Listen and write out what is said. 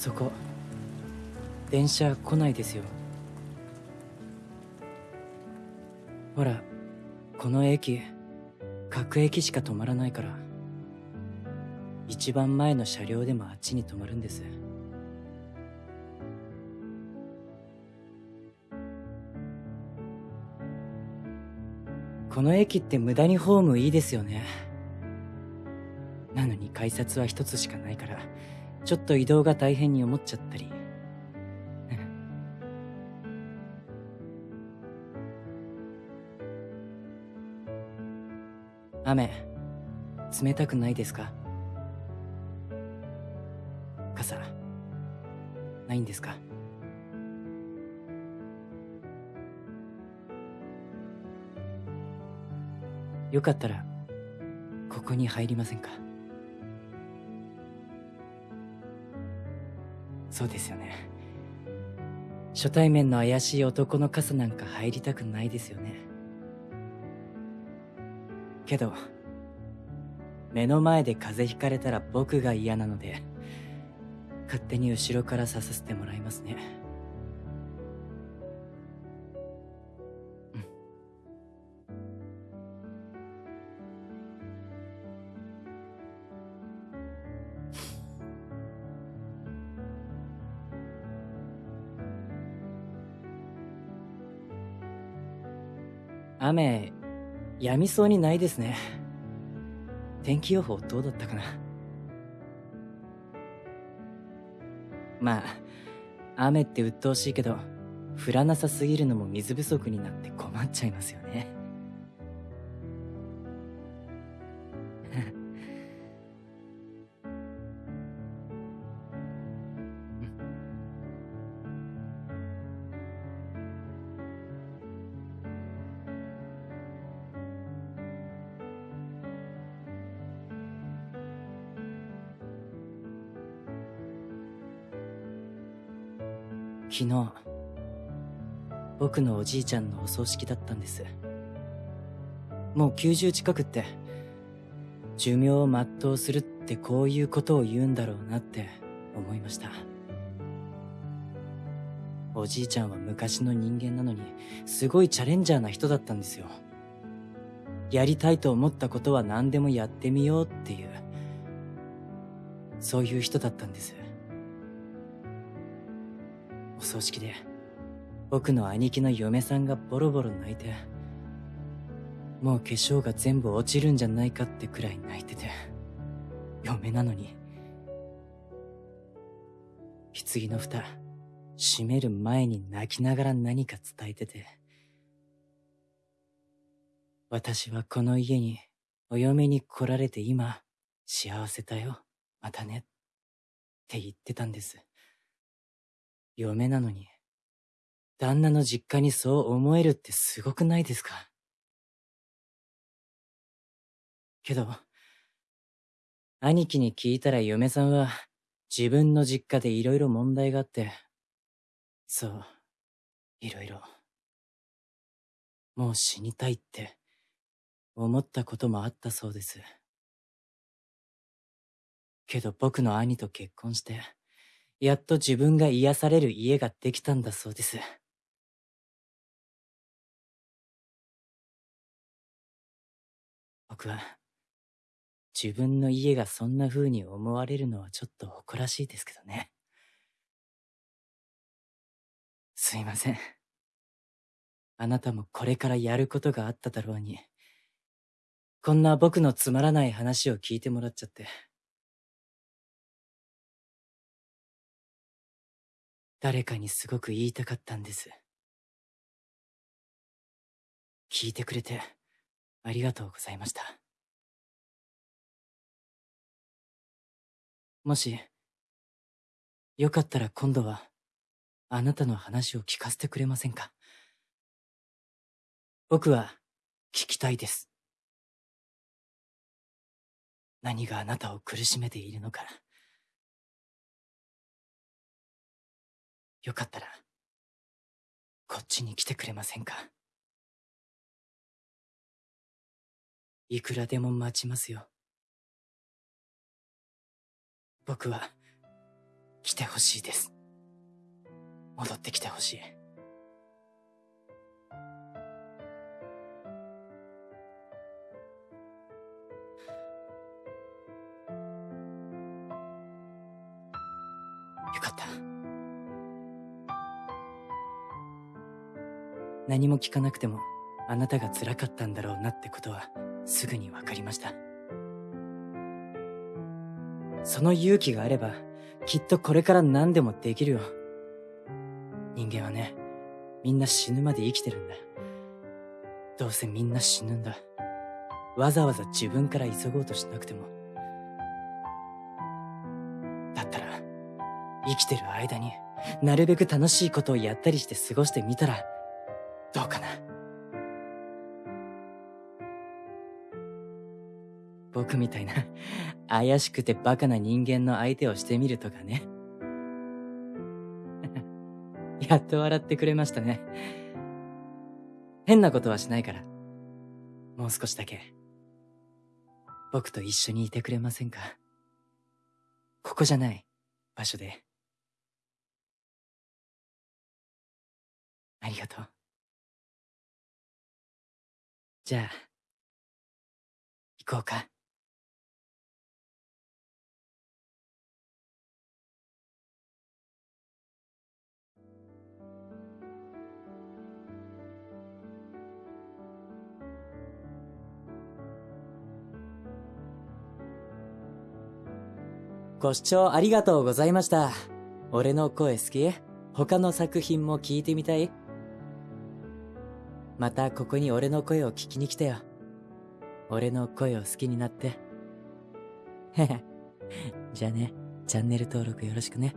そこ。電車来ないですよ。ほらこの駅各駅しか止まらないから。一番前の車両でもあっちに止まるんです。この駅って無駄にホームいいですよね。なのに改札は一つしかないから。ちょっと移動が大変に思っちゃったり。雨冷たくないですか？傘ないんですか？よかったらここに入りませんか？そうですよね。初対面の怪しい男の傘なんか入りたくないですよね。けど目の前で風邪ひかれたら僕が嫌なので勝手に後ろから刺させてもらいますね。雨やみそうにないですね。天気予報どうだったかな。まあ雨って鬱陶しいけど降らなさすぎるのも水不足になって困っちゃいますよね。昨日僕のおじいちゃんのお葬式だったんです。もう90近くって寿命を全うするってこういうことを言うんだろうなって思いました。おじいちゃんは昔の人間なのにすごいチャレンジャーな人だったんですよ。やりたいと思ったことは何でもやってみようっていうそういう人だったんです。葬式で僕の兄貴の嫁さんがボロボロ泣いてもう化粧が全部落ちるんじゃないかってくらい泣いてて嫁なのに棺の蓋閉める前に泣きながら何か伝えてて私はこの家にお嫁に来られて今幸せだよまたねって言ってたんです。嫁なのに、旦那の実家にそう思えるってすごくないですか？けど、兄貴に聞いたら嫁さんは自分の実家で色々問題があって、そう、色々。もう死にたいって思ったこともあったそうです。けど僕の兄と結婚して、やっと自分が癒される家ができたんだそうです。僕は、自分の家がそんな風に思われるのはちょっと誇らしいですけどね。すいません。あなたもこれからやることがあっただろうに、こんな僕のつまらない話を聞いてもらっちゃって。誰かにすごく言いたかったんです。聞いてくれてありがとうございました。もし、よかったら今度は、あなたの話を聞かせてくれませんか？僕は聞きたいです。何があなたを苦しめているのか。よかったら、こっちに来てくれませんか？いくらでも待ちますよ。僕は、来てほしいです。戻ってきてほしい。何も聞かなくてもあなたが辛かったんだろうなってことはすぐにわかりました。その勇気があればきっとこれから何でもできるよ。人間はね、みんな死ぬまで生きてるんだ。どうせみんな死ぬんだ。わざわざ自分から急ごうとしなくても。だったら、生きてる間になるべく楽しいことをやったりして過ごしてみたら、どうかな？僕みたいな怪しくてバカな人間の相手をしてみるとかね。やっと笑ってくれましたね。変なことはしないから。もう少しだけ。僕と一緒にいてくれませんか？ここじゃない場所で。ありがとう。じゃあ、行こうか。ご視聴ありがとうございました。俺の声好き？他の作品も聞いてみたい？またここに俺の声を聞きに来てよ。俺の声を好きになって。へへ。じゃあね、チャンネル登録よろしくね。